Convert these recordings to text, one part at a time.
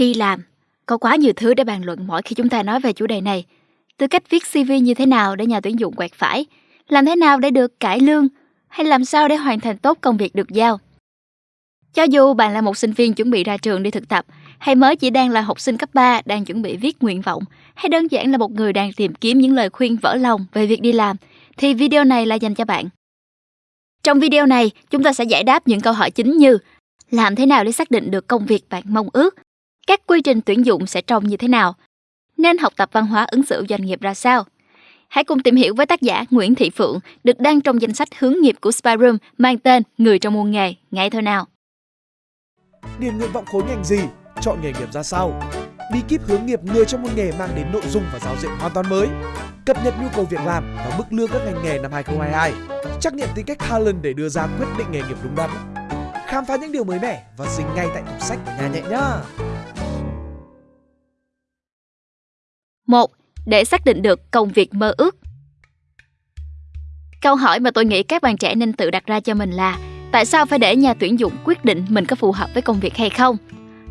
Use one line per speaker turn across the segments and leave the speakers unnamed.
Đi làm, có quá nhiều thứ để bàn luận mỗi khi chúng ta nói về chủ đề này. Từ cách viết CV như thế nào để nhà tuyển dụng quẹt phải, làm thế nào để được cải lương, hay làm sao để hoàn thành tốt công việc được giao. Cho dù bạn là một sinh viên chuẩn bị ra trường đi thực tập, hay mới chỉ đang là học sinh cấp 3 đang chuẩn bị viết nguyện vọng, hay đơn giản là một người đang tìm kiếm những lời khuyên vỡ lòng về việc đi làm, thì video này là dành cho bạn. Trong video này, chúng ta sẽ giải đáp những câu hỏi chính như làm thế nào để xác định được công việc bạn mong ước, các quy trình tuyển dụng sẽ trông như thế nào, nên học tập văn hóa ứng xử doanh nghiệp ra sao. Hãy cùng tìm hiểu với tác giả Nguyễn Thị Phượng được đăng trong danh sách hướng nghiệp của Spyroom mang tên Người trong môn nghề, ngay thôi nào.
Điền nguyện vọng khối ngành gì, chọn nghề nghiệp ra sao. Bí kíp hướng nghiệp người trong môn nghề mang đến nội dung và giáo diện hoàn toàn mới. Cập nhật nhu cầu việc làm và mức lương các ngành nghề năm 2022. Trắc nghiệm tính cách talent để đưa ra quyết định nghề nghiệp đúng đắn. Khám phá những điều mới mẻ và dính ngay tại tủ sách của nhà nhẹ nhá.
1. Để xác định được công việc mơ ước. Câu hỏi mà tôi nghĩ các bạn trẻ nên tự đặt ra cho mình là tại sao phải để nhà tuyển dụng quyết định mình có phù hợp với công việc hay không?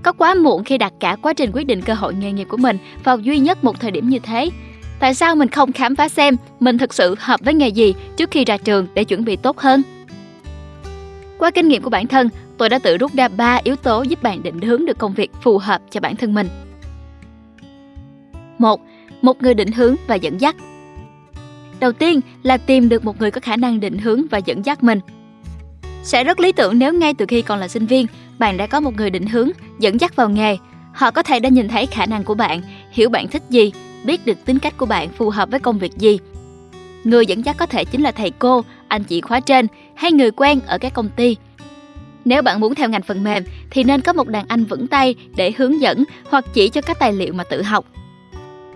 Có quá muộn khi đặt cả quá trình quyết định cơ hội nghề nghiệp của mình vào duy nhất một thời điểm như thế. Tại sao mình không khám phá xem mình thực sự hợp với nghề gì trước khi ra trường để chuẩn bị tốt hơn? Qua kinh nghiệm của bản thân, tôi đã tự rút ra 3 yếu tố giúp bạn định hướng được công việc phù hợp cho bản thân mình. 1. Một người định hướng và dẫn dắt. Đầu tiên là tìm được một người có khả năng định hướng và dẫn dắt mình. Sẽ rất lý tưởng nếu ngay từ khi còn là sinh viên, bạn đã có một người định hướng, dẫn dắt vào nghề. Họ có thể đã nhìn thấy khả năng của bạn, hiểu bạn thích gì, biết được tính cách của bạn phù hợp với công việc gì. Người dẫn dắt có thể chính là thầy cô, anh chị khóa trên hay người quen ở các công ty. Nếu bạn muốn theo ngành phần mềm thì nên có một đàn anh vững tay để hướng dẫn hoặc chỉ cho các tài liệu mà tự học.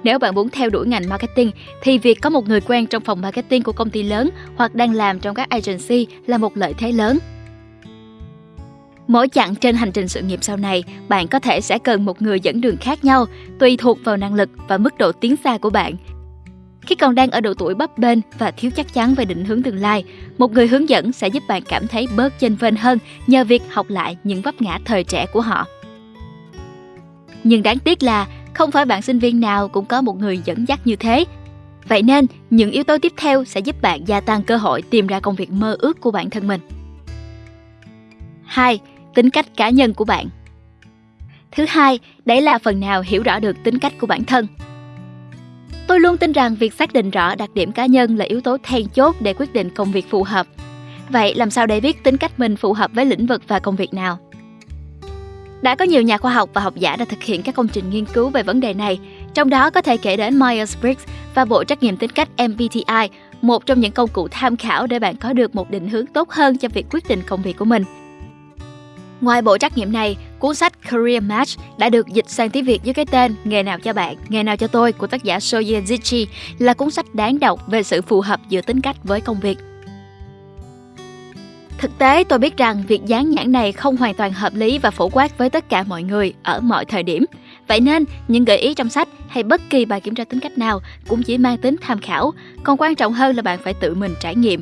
Nếu bạn muốn theo đuổi ngành marketing thì việc có một người quen trong phòng marketing của công ty lớn hoặc đang làm trong các agency là một lợi thế lớn. Mỗi chặng trên hành trình sự nghiệp sau này, bạn có thể sẽ cần một người dẫn đường khác nhau, tùy thuộc vào năng lực và mức độ tiến xa của bạn. Khi còn đang ở độ tuổi bấp bênh và thiếu chắc chắn về định hướng tương lai, một người hướng dẫn sẽ giúp bạn cảm thấy bớt chênh vênh hơn nhờ việc học lại những vấp ngã thời trẻ của họ. Nhưng đáng tiếc là không phải bạn sinh viên nào cũng có một người dẫn dắt như thế. Vậy nên, những yếu tố tiếp theo sẽ giúp bạn gia tăng cơ hội tìm ra công việc mơ ước của bản thân mình. 2. Tính cách cá nhân của bạn Thứ hai, đấy là phần nào hiểu rõ được tính cách của bản thân. Tôi luôn tin rằng việc xác định rõ đặc điểm cá nhân là yếu tố then chốt để quyết định công việc phù hợp. Vậy làm sao để biết tính cách mình phù hợp với lĩnh vực và công việc nào? Đã có nhiều nhà khoa học và học giả đã thực hiện các công trình nghiên cứu về vấn đề này, trong đó có thể kể đến Myers-Briggs và bộ trắc nghiệm tính cách MBTI, một trong những công cụ tham khảo để bạn có được một định hướng tốt hơn cho việc quyết định công việc của mình. Ngoài bộ trắc nghiệm này, cuốn sách Career Match đã được dịch sang tiếng Việt với cái tên Nghề nào cho bạn, nghề nào cho tôi của tác giả Soye Zichi là cuốn sách đáng đọc về sự phù hợp giữa tính cách với công việc. Thực tế, tôi biết rằng việc dán nhãn này không hoàn toàn hợp lý và phổ quát với tất cả mọi người ở mọi thời điểm. Vậy nên, những gợi ý trong sách hay bất kỳ bài kiểm tra tính cách nào cũng chỉ mang tính tham khảo, còn quan trọng hơn là bạn phải tự mình trải nghiệm.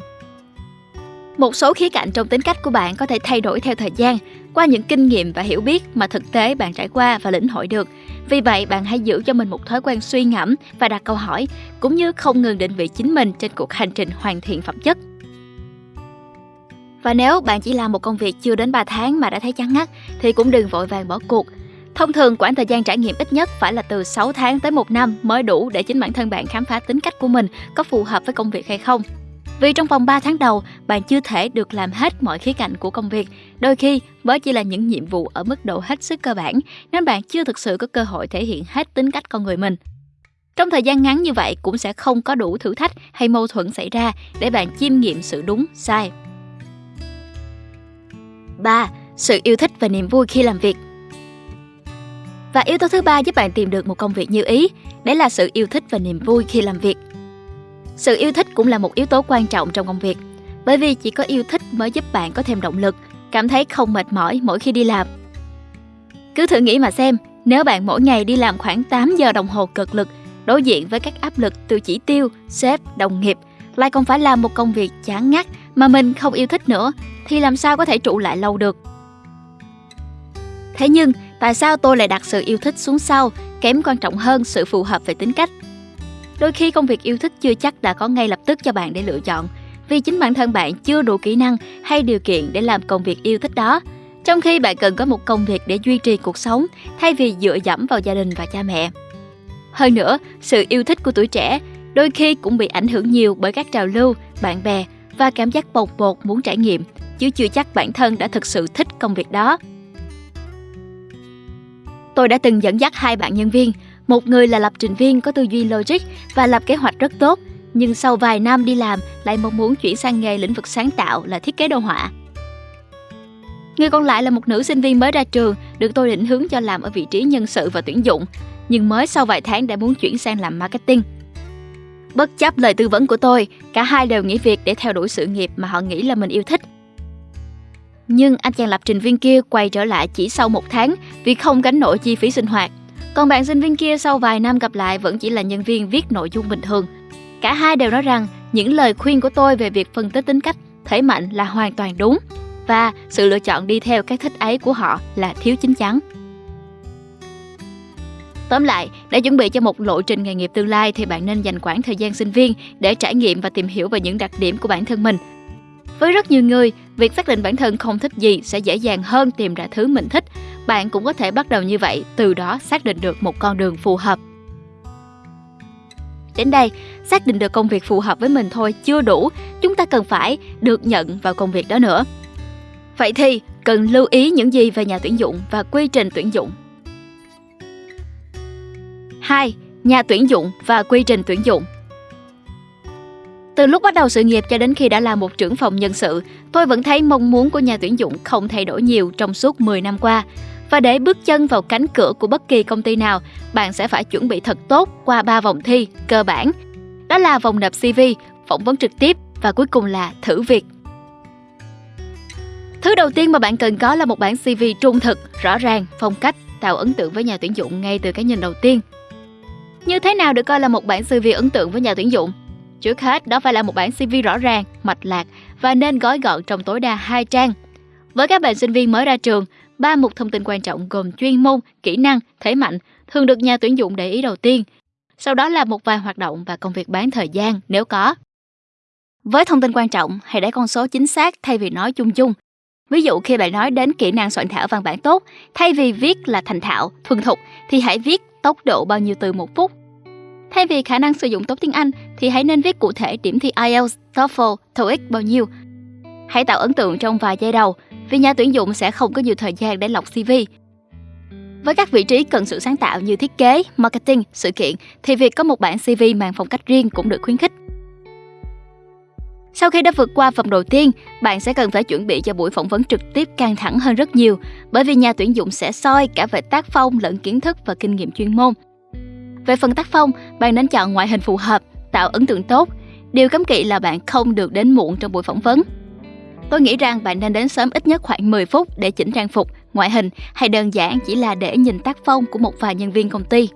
Một số khía cạnh trong tính cách của bạn có thể thay đổi theo thời gian qua những kinh nghiệm và hiểu biết mà thực tế bạn trải qua và lĩnh hội được. Vì vậy, bạn hãy giữ cho mình một thói quen suy ngẫm và đặt câu hỏi, cũng như không ngừng định vị chính mình trên cuộc hành trình hoàn thiện phẩm chất. Và nếu bạn chỉ làm một công việc chưa đến 3 tháng mà đã thấy chán ngắt thì cũng đừng vội vàng bỏ cuộc. Thông thường quãng thời gian trải nghiệm ít nhất phải là từ 6 tháng tới 1 năm mới đủ để chính bản thân bạn khám phá tính cách của mình có phù hợp với công việc hay không. Vì trong vòng 3 tháng đầu, bạn chưa thể được làm hết mọi khía cạnh của công việc. Đôi khi, mới chỉ là những nhiệm vụ ở mức độ hết sức cơ bản, nên bạn chưa thực sự có cơ hội thể hiện hết tính cách con người mình. Trong thời gian ngắn như vậy cũng sẽ không có đủ thử thách hay mâu thuẫn xảy ra để bạn chiêm nghiệm sự đúng, sai 3. Sự yêu thích và niềm vui khi làm việc. Và yếu tố thứ ba giúp bạn tìm được một công việc như ý, đấy là sự yêu thích và niềm vui khi làm việc. Sự yêu thích cũng là một yếu tố quan trọng trong công việc, bởi vì chỉ có yêu thích mới giúp bạn có thêm động lực, cảm thấy không mệt mỏi mỗi khi đi làm. Cứ thử nghĩ mà xem, nếu bạn mỗi ngày đi làm khoảng 8 giờ đồng hồ cực lực, đối diện với các áp lực từ chỉ tiêu, sếp, đồng nghiệp, lại còn phải làm một công việc chán ngắt mà mình không yêu thích nữa thì làm sao có thể trụ lại lâu được. Thế nhưng, Tại sao tôi lại đặt sự yêu thích xuống sau, kém quan trọng hơn sự phù hợp về tính cách? Đôi khi công việc yêu thích chưa chắc đã có ngay lập tức cho bạn để lựa chọn, vì chính bản thân bạn chưa đủ kỹ năng hay điều kiện để làm công việc yêu thích đó. Trong khi bạn cần có một công việc để duy trì cuộc sống thay vì dựa dẫm vào gia đình và cha mẹ. Hơn nữa, sự yêu thích của tuổi trẻ đôi khi cũng bị ảnh hưởng nhiều bởi các trào lưu, bạn bè và cảm giác bột bột muốn trải nghiệm, chứ chưa chắc bản thân đã thực sự thích công việc đó. Tôi đã từng dẫn dắt hai bạn nhân viên, một người là lập trình viên có tư duy logic và lập kế hoạch rất tốt, nhưng sau vài năm đi làm lại mong muốn chuyển sang nghề lĩnh vực sáng tạo là thiết kế đồ họa. Người còn lại là một nữ sinh viên mới ra trường, được tôi định hướng cho làm ở vị trí nhân sự và tuyển dụng, nhưng mới sau vài tháng đã muốn chuyển sang làm marketing. Bất chấp lời tư vấn của tôi, cả hai đều nghỉ việc để theo đuổi sự nghiệp mà họ nghĩ là mình yêu thích. Nhưng anh chàng lập trình viên kia quay trở lại chỉ sau một tháng vì không gánh nổi chi phí sinh hoạt. Còn bạn sinh viên kia sau vài năm gặp lại vẫn chỉ là nhân viên viết nội dung bình thường. Cả hai đều nói rằng những lời khuyên của tôi về việc phân tích tính cách, thể mạnh là hoàn toàn đúng và sự lựa chọn đi theo cái thích ấy của họ là thiếu chính chắn. Tóm lại, để chuẩn bị cho một lộ trình nghề nghiệp tương lai thì bạn nên dành khoảng thời gian sinh viên để trải nghiệm và tìm hiểu về những đặc điểm của bản thân mình. Với rất nhiều người, việc xác định bản thân không thích gì sẽ dễ dàng hơn tìm ra thứ mình thích. Bạn cũng có thể bắt đầu như vậy, từ đó xác định được một con đường phù hợp. Đến đây, xác định được công việc phù hợp với mình thôi chưa đủ, chúng ta cần phải được nhận vào công việc đó nữa. Vậy thì, cần lưu ý những gì về nhà tuyển dụng và quy trình tuyển dụng 2. Nhà tuyển dụng và quy trình tuyển dụng từ lúc bắt đầu sự nghiệp cho đến khi đã là một trưởng phòng nhân sự, tôi vẫn thấy mong muốn của nhà tuyển dụng không thay đổi nhiều trong suốt 10 năm qua. Và để bước chân vào cánh cửa của bất kỳ công ty nào, bạn sẽ phải chuẩn bị thật tốt qua 3 vòng thi cơ bản. Đó là vòng nộp CV, phỏng vấn trực tiếp và cuối cùng là thử việc. Thứ đầu tiên mà bạn cần có là một bản CV trung thực, rõ ràng, phong cách, tạo ấn tượng với nhà tuyển dụng ngay từ cái nhìn đầu tiên. Như thế nào được coi là một bản CV ấn tượng với nhà tuyển dụng? Trước hết, đó phải là một bản CV rõ ràng, mạch lạc và nên gói gọn trong tối đa hai trang. Với các bạn sinh viên mới ra trường, ba mục thông tin quan trọng gồm chuyên môn, kỹ năng, thế mạnh thường được nhà tuyển dụng để ý đầu tiên. Sau đó là một vài hoạt động và công việc bán thời gian nếu có. Với thông tin quan trọng, hãy để con số chính xác thay vì nói chung chung. Ví dụ khi bạn nói đến kỹ năng soạn thảo văn bản tốt, thay vì viết là thành thạo, thuần thục thì hãy viết tốc độ bao nhiêu từ một phút. Thay vì khả năng sử dụng tốt tiếng Anh thì hãy nên viết cụ thể điểm thi IELTS, TOEFL, TOEIC bao nhiêu. Hãy tạo ấn tượng trong vài giây đầu vì nhà tuyển dụng sẽ không có nhiều thời gian để lọc CV. Với các vị trí cần sự sáng tạo như thiết kế, marketing, sự kiện thì việc có một bản CV mang phong cách riêng cũng được khuyến khích. Sau khi đã vượt qua vòng đầu tiên, bạn sẽ cần phải chuẩn bị cho buổi phỏng vấn trực tiếp căng thẳng hơn rất nhiều, bởi vì nhà tuyển dụng sẽ soi cả về tác phong lẫn kiến thức và kinh nghiệm chuyên môn. Về phần tác phong, bạn nên chọn ngoại hình phù hợp, tạo ấn tượng tốt. Điều cấm kỵ là bạn không được đến muộn trong buổi phỏng vấn. Tôi nghĩ rằng bạn nên đến sớm ít nhất khoảng 10 phút để chỉnh trang phục, ngoại hình hay đơn giản chỉ là để nhìn tác phong của một vài nhân viên công ty.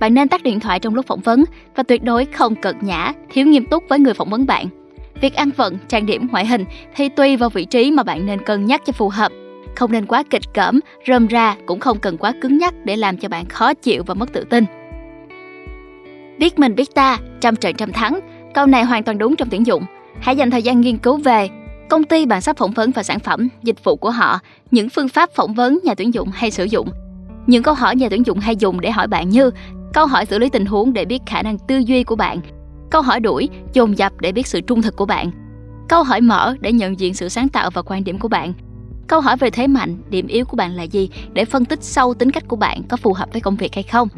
Bạn nên tắt điện thoại trong lúc phỏng vấn và tuyệt đối không cợt nhã, thiếu nghiêm túc với người phỏng vấn bạn. Việc ăn vận, trang điểm ngoại hình thì tùy vào vị trí mà bạn nên cân nhắc cho phù hợp. Không nên quá kịch cỡm, rơm ra cũng không cần quá cứng nhắc để làm cho bạn khó chịu và mất tự tin. Biết mình biết ta, trăm trận trăm thắng. Câu này hoàn toàn đúng trong tuyển dụng. Hãy dành thời gian nghiên cứu về công ty bạn sắp phỏng vấn và sản phẩm, dịch vụ của họ, những phương pháp phỏng vấn nhà tuyển dụng hay sử dụng. Những câu hỏi nhà tuyển dụng hay dùng để hỏi bạn như câu hỏi xử lý tình huống để biết khả năng tư duy của bạn, câu hỏi đuổi, dồn dập để biết sự trung thực của bạn, câu hỏi mở để nhận diện sự sáng tạo và quan điểm của bạn, câu hỏi về thế mạnh, điểm yếu của bạn là gì để phân tích sâu tính cách của bạn có phù hợp với công việc hay không.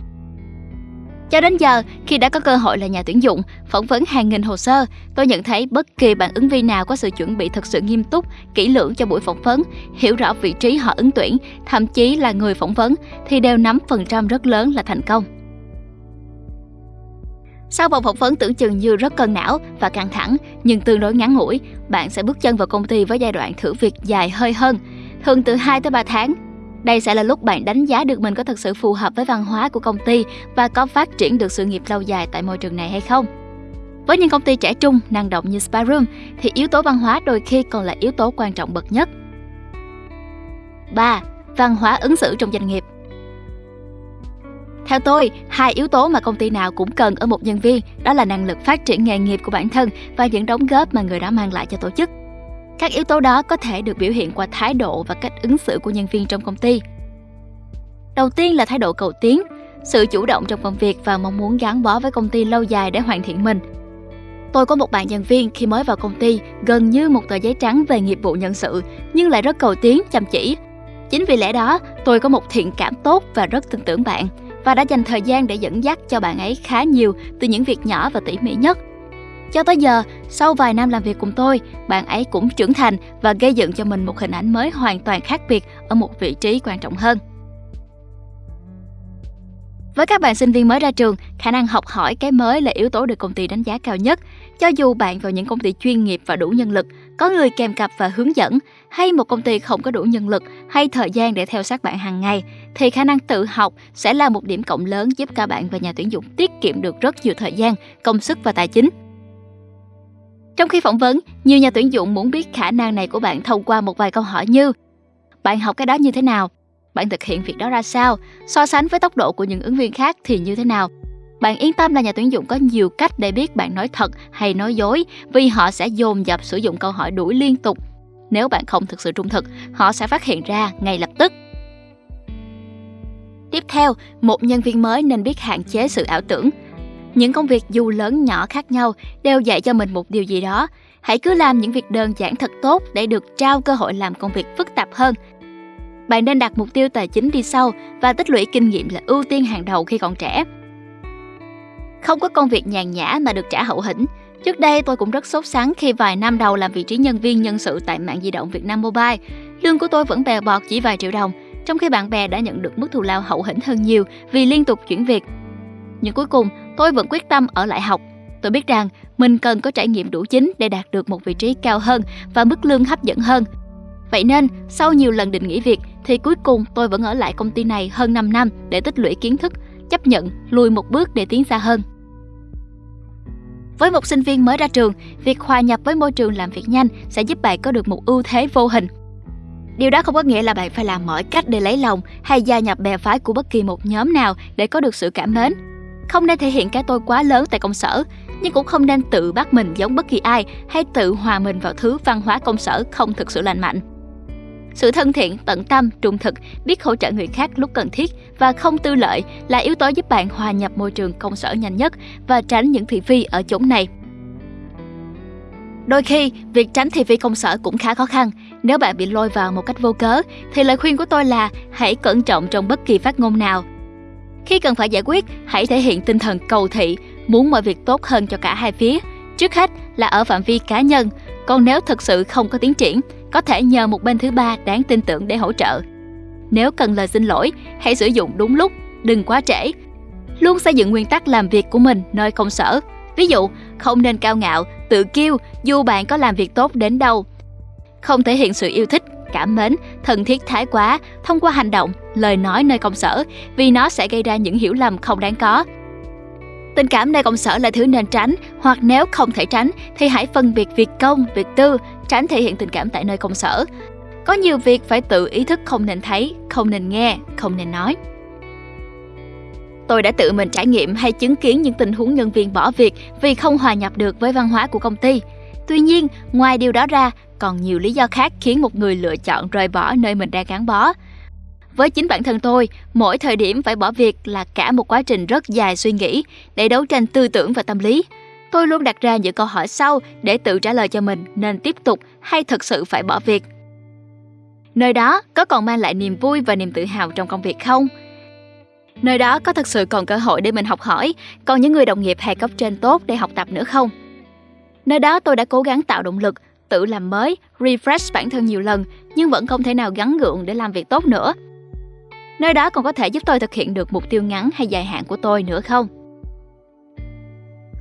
Cho đến giờ, khi đã có cơ hội là nhà tuyển dụng, phỏng vấn hàng nghìn hồ sơ, tôi nhận thấy bất kỳ bạn ứng viên nào có sự chuẩn bị thật sự nghiêm túc, kỹ lưỡng cho buổi phỏng vấn, hiểu rõ vị trí họ ứng tuyển, thậm chí là người phỏng vấn, thì đều nắm phần trăm rất lớn là thành công. Sau vòng phỏng vấn tưởng chừng như rất cân não và căng thẳng, nhưng tương đối ngắn ngủi, bạn sẽ bước chân vào công ty với giai đoạn thử việc dài hơi hơn, thường từ 2 tới 3 tháng. Đây sẽ là lúc bạn đánh giá được mình có thật sự phù hợp với văn hóa của công ty và có phát triển được sự nghiệp lâu dài tại môi trường này hay không. Với những công ty trẻ trung, năng động như Spyroom thì yếu tố văn hóa đôi khi còn là yếu tố quan trọng bậc nhất. 3. văn hóa ứng xử trong doanh nghiệp. Theo tôi, hai yếu tố mà công ty nào cũng cần ở một nhân viên đó là năng lực phát triển nghề nghiệp của bản thân và những đóng góp mà người đó mang lại cho tổ chức. Các yếu tố đó có thể được biểu hiện qua thái độ và cách ứng xử của nhân viên trong công ty. Đầu tiên là thái độ cầu tiến, sự chủ động trong công việc và mong muốn gắn bó với công ty lâu dài để hoàn thiện mình. Tôi có một bạn nhân viên khi mới vào công ty gần như một tờ giấy trắng về nghiệp vụ nhân sự nhưng lại rất cầu tiến, chăm chỉ. Chính vì lẽ đó, tôi có một thiện cảm tốt và rất tin tưởng bạn và đã dành thời gian để dẫn dắt cho bạn ấy khá nhiều từ những việc nhỏ và tỉ mỉ nhất. Cho tới giờ, sau vài năm làm việc cùng tôi, bạn ấy cũng trưởng thành và gây dựng cho mình một hình ảnh mới hoàn toàn khác biệt ở một vị trí quan trọng hơn. Với các bạn sinh viên mới ra trường, khả năng học hỏi cái mới là yếu tố được công ty đánh giá cao nhất. Cho dù bạn vào những công ty chuyên nghiệp và đủ nhân lực, có người kèm cặp và hướng dẫn, hay một công ty không có đủ nhân lực hay thời gian để theo sát bạn hàng ngày, thì khả năng tự học sẽ là một điểm cộng lớn giúp cả bạn và nhà tuyển dụng tiết kiệm được rất nhiều thời gian, công sức và tài chính. Trong khi phỏng vấn, nhiều nhà tuyển dụng muốn biết khả năng này của bạn thông qua một vài câu hỏi như Bạn học cái đó như thế nào? Bạn thực hiện việc đó ra sao? So sánh với tốc độ của những ứng viên khác thì như thế nào? Bạn yên tâm là nhà tuyển dụng có nhiều cách để biết bạn nói thật hay nói dối vì họ sẽ dồn dập sử dụng câu hỏi đuổi liên tục. Nếu bạn không thực sự trung thực, họ sẽ phát hiện ra ngay lập tức. Tiếp theo, một nhân viên mới nên biết hạn chế sự ảo tưởng. Những công việc dù lớn nhỏ khác nhau đều dạy cho mình một điều gì đó. Hãy cứ làm những việc đơn giản thật tốt để được trao cơ hội làm công việc phức tạp hơn bạn nên đặt mục tiêu tài chính đi sau và tích lũy kinh nghiệm là ưu tiên hàng đầu khi còn trẻ. Không có công việc nhàn nhã mà được trả hậu hĩnh. Trước đây tôi cũng rất sốt sắng khi vài năm đầu làm vị trí nhân viên nhân sự tại mạng di động Việt Nam Mobile. Lương của tôi vẫn bè bọt chỉ vài triệu đồng, trong khi bạn bè đã nhận được mức thù lao hậu hĩnh hơn nhiều vì liên tục chuyển việc. Nhưng cuối cùng, tôi vẫn quyết tâm ở lại học. Tôi biết rằng mình cần có trải nghiệm đủ chính để đạt được một vị trí cao hơn và mức lương hấp dẫn hơn. Vậy nên, sau nhiều lần định nghỉ việc thì cuối cùng tôi vẫn ở lại công ty này hơn 5 năm để tích lũy kiến thức, chấp nhận lùi một bước để tiến xa hơn. Với một sinh viên mới ra trường, việc hòa nhập với môi trường làm việc nhanh sẽ giúp bạn có được một ưu thế vô hình. Điều đó không có nghĩa là bạn phải làm mọi cách để lấy lòng hay gia nhập bè phái của bất kỳ một nhóm nào để có được sự cảm mến. Không nên thể hiện cái tôi quá lớn tại công sở, nhưng cũng không nên tự bắt mình giống bất kỳ ai hay tự hòa mình vào thứ văn hóa công sở không thực sự lành mạnh. Sự thân thiện, tận tâm, trung thực, biết hỗ trợ người khác lúc cần thiết và không tư lợi là yếu tố giúp bạn hòa nhập môi trường công sở nhanh nhất và tránh những thị phi ở chốn này. Đôi khi, việc tránh thị phi công sở cũng khá khó khăn. Nếu bạn bị lôi vào một cách vô cớ, thì lời khuyên của tôi là hãy cẩn trọng trong bất kỳ phát ngôn nào. Khi cần phải giải quyết, hãy thể hiện tinh thần cầu thị, muốn mọi việc tốt hơn cho cả hai phía. Trước hết là ở phạm vi cá nhân, còn nếu thực sự không có tiến triển có thể nhờ một bên thứ ba đáng tin tưởng để hỗ trợ. Nếu cần lời xin lỗi, hãy sử dụng đúng lúc, đừng quá trễ. Luôn xây dựng nguyên tắc làm việc của mình nơi công sở. Ví dụ, không nên cao ngạo, tự kiêu dù bạn có làm việc tốt đến đâu. Không thể hiện sự yêu thích, cảm mến, thân thiết thái quá thông qua hành động, lời nói nơi công sở vì nó sẽ gây ra những hiểu lầm không đáng có. Tình cảm nơi công sở là thứ nên tránh, hoặc nếu không thể tránh thì hãy phân biệt việc công, việc tư, tránh thể hiện tình cảm tại nơi công sở. Có nhiều việc phải tự ý thức không nên thấy, không nên nghe, không nên nói. Tôi đã tự mình trải nghiệm hay chứng kiến những tình huống nhân viên bỏ việc vì không hòa nhập được với văn hóa của công ty. Tuy nhiên, ngoài điều đó ra, còn nhiều lý do khác khiến một người lựa chọn rời bỏ nơi mình đang gắn bó. Với chính bản thân tôi, mỗi thời điểm phải bỏ việc là cả một quá trình rất dài suy nghĩ để đấu tranh tư tưởng và tâm lý. Tôi luôn đặt ra những câu hỏi sau để tự trả lời cho mình nên tiếp tục hay thực sự phải bỏ việc. Nơi đó có còn mang lại niềm vui và niềm tự hào trong công việc không? Nơi đó có thực sự còn cơ hội để mình học hỏi, còn những người đồng nghiệp hay cấp trên tốt để học tập nữa không? Nơi đó tôi đã cố gắng tạo động lực, tự làm mới, refresh bản thân nhiều lần nhưng vẫn không thể nào gắn gượng để làm việc tốt nữa. Nơi đó còn có thể giúp tôi thực hiện được mục tiêu ngắn hay dài hạn của tôi nữa không?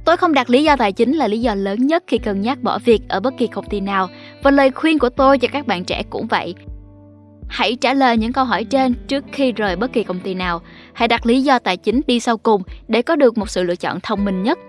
Tôi không đặt lý do tài chính là lý do lớn nhất khi cân nhắc bỏ việc ở bất kỳ công ty nào và lời khuyên của tôi cho các bạn trẻ cũng vậy. Hãy trả lời những câu hỏi trên trước khi rời bất kỳ công ty nào. Hãy đặt lý do tài chính đi sau cùng để có được một sự lựa chọn thông minh nhất.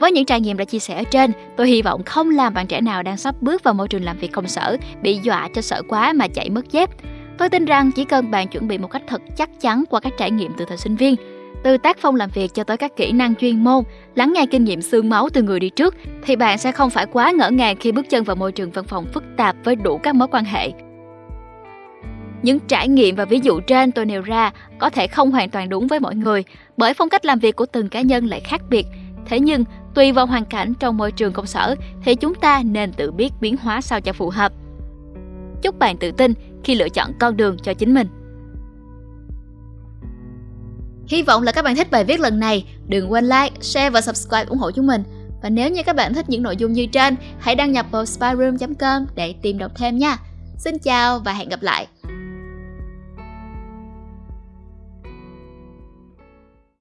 Với những trải nghiệm đã chia sẻ ở trên, tôi hy vọng không làm bạn trẻ nào đang sắp bước vào môi trường làm việc công sở bị dọa cho sợ quá mà chạy mất dép Tôi tin rằng chỉ cần bạn chuẩn bị một cách thật chắc chắn qua các trải nghiệm từ thời sinh viên, từ tác phong làm việc cho tới các kỹ năng chuyên môn, lắng nghe kinh nghiệm xương máu từ người đi trước, thì bạn sẽ không phải quá ngỡ ngàng khi bước chân vào môi trường văn phòng phức tạp với đủ các mối quan hệ. Những trải nghiệm và ví dụ trên tôi nêu ra có thể không hoàn toàn đúng với mọi người, bởi phong cách làm việc của từng cá nhân lại khác biệt. Thế nhưng, tùy vào hoàn cảnh trong môi trường công sở thì chúng ta nên tự biết biến hóa sao cho phù hợp. Chúc bạn tự tin khi lựa chọn con đường cho chính mình. Hy vọng là các bạn thích bài viết lần này. Đừng quên like, share và subscribe ủng hộ chúng mình. Và nếu như các bạn thích những nội dung như trên, hãy đăng nhập vào spyroom.com để tìm đọc thêm nha. Xin chào và hẹn gặp lại.